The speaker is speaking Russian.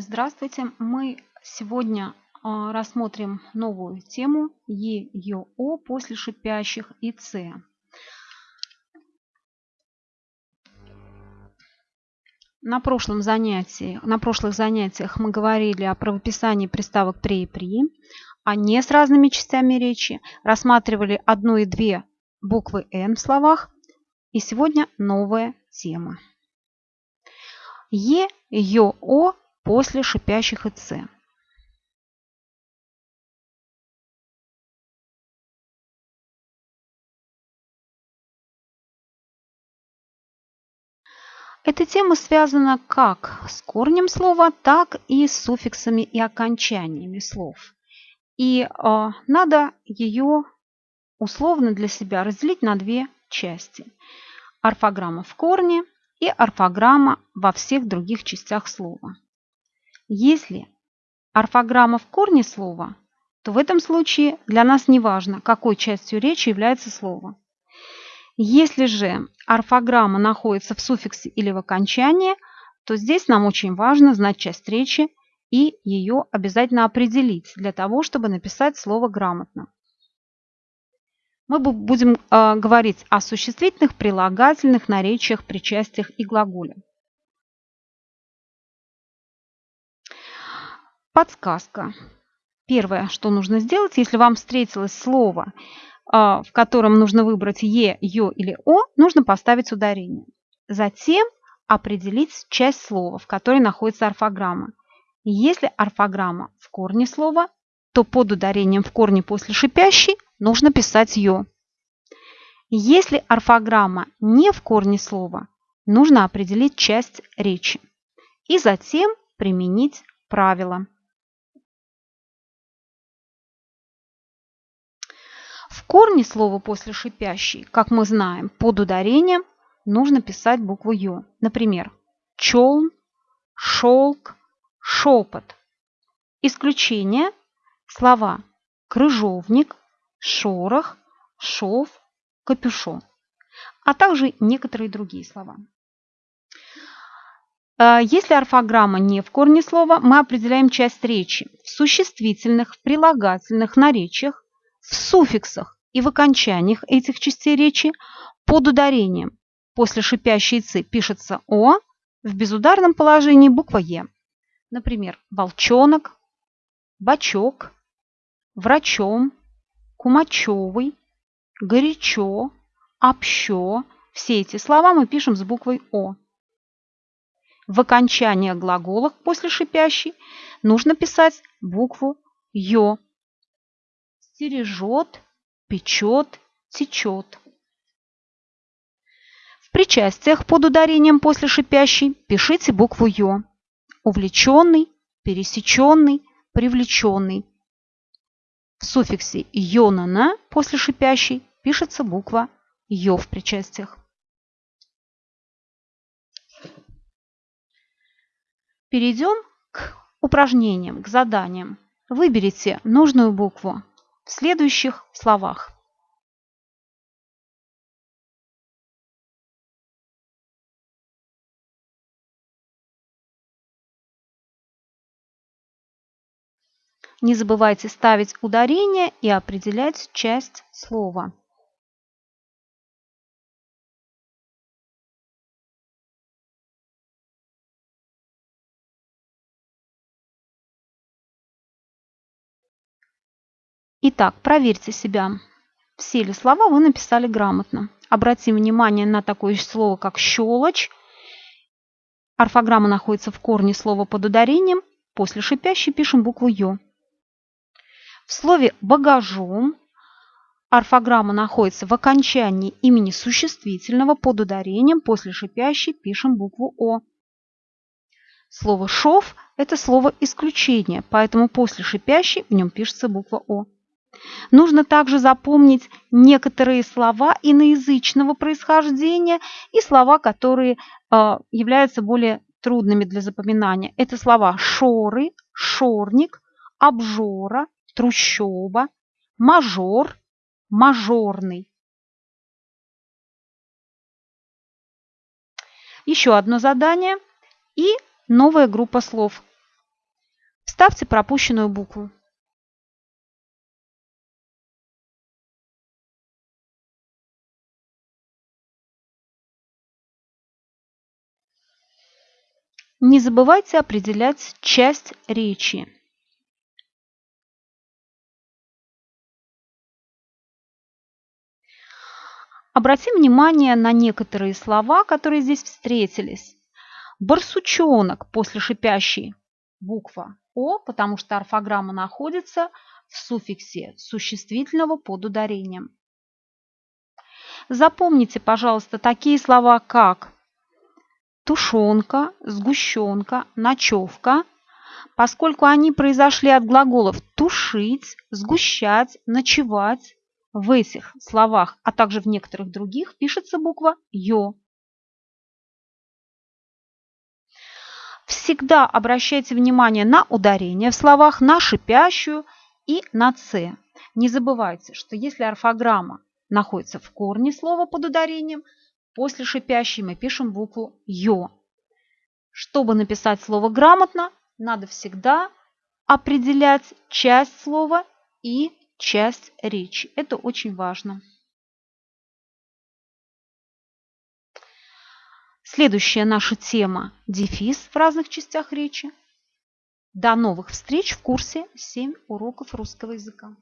Здравствуйте! Мы сегодня а, рассмотрим новую тему Е, Ё, О после шипящих и Ц. На прошлом занятии, на прошлых занятиях мы говорили о правописании приставок «пре» и «при», а не с разными частями речи, рассматривали одну и две буквы «н» в словах, и сегодня новая тема. Е, Ё, О после шипящих и «ц». Эта тема связана как с корнем слова, так и с суффиксами и окончаниями слов. И э, надо ее условно для себя разделить на две части. Орфограмма в корне и орфограмма во всех других частях слова. Если орфограмма в корне слова, то в этом случае для нас не важно, какой частью речи является слово. Если же орфограмма находится в суффиксе или в окончании, то здесь нам очень важно знать часть речи и ее обязательно определить для того, чтобы написать слово грамотно. Мы будем э, говорить о существительных, прилагательных, наречиях, причастиях и глаголе. Подсказка. Первое, что нужно сделать, если вам встретилось слово, а, в котором нужно выбрать «е», «ё» или «о», нужно поставить ударение. Затем определить часть слова, в которой находится орфограмма. Если орфограмма в корне слова, то под ударением в корне после шипящей нужно писать «ё». Если орфограмма не в корне слова, нужно определить часть речи и затем применить правило. Корне слова после шипящей, как мы знаем, под ударением нужно писать букву Ё. Например, челн, шелк, шепот. Исключение – слова крыжовник, шорох, шов, капюшон, а также некоторые другие слова. А, если орфограмма не в корне слова, мы определяем часть речи в существительных, в прилагательных наречиях, в суффиксах и в окончаниях этих частей речи под ударением. После шипящей «цы» пишется «о», в безударном положении буква «е». Например, волчонок, бачок, врачом, кумачевый, горячо, общо. Все эти слова мы пишем с буквой «о». В окончании глаголов после шипящей нужно писать букву «ё» стережет, печет, течет. В причастиях под ударением после шипящей пишите букву Ё. Увлеченный, пересеченный, привлеченный. В суффиксе «ё-на-на» после шипящей пишется буква «ё» в причастиях. Перейдем к упражнениям, к заданиям. Выберите нужную букву в следующих словах. Не забывайте ставить ударение и определять часть слова. Итак, проверьте себя. Все ли слова вы написали грамотно. Обратим внимание на такое слово, как щелочь. Орфограмма находится в корне слова под ударением. После шипящей пишем букву Ё. В слове «багажом» орфограмма находится в окончании имени существительного под ударением. После шипящей пишем букву О. Слово «шов» – это слово исключение, поэтому после шипящей в нем пишется буква О. Нужно также запомнить некоторые слова иноязычного происхождения и слова, которые э, являются более трудными для запоминания. Это слова шоры, шорник, обжора, трущоба, мажор, мажорный. Еще одно задание и новая группа слов. Вставьте пропущенную букву. Не забывайте определять часть речи. Обратим внимание на некоторые слова, которые здесь встретились. Барсучонок после шипящей буква О, потому что орфограмма находится в суффиксе существительного под ударением. Запомните, пожалуйста, такие слова, как тушенка, сгущенка, ночевка, поскольку они произошли от глаголов тушить, сгущать, ночевать, в этих словах, а также в некоторых других пишется буква «ё». Всегда обращайте внимание на ударение в словах, на шипящую и на «ц». Не забывайте, что если орфограмма находится в корне слова под ударением, после шипящей мы пишем букву «ё». Чтобы написать слово грамотно, надо всегда определять часть слова и часть речи. Это очень важно. Следующая наша тема – дефис в разных частях речи. До новых встреч в курсе 7 уроков русского языка.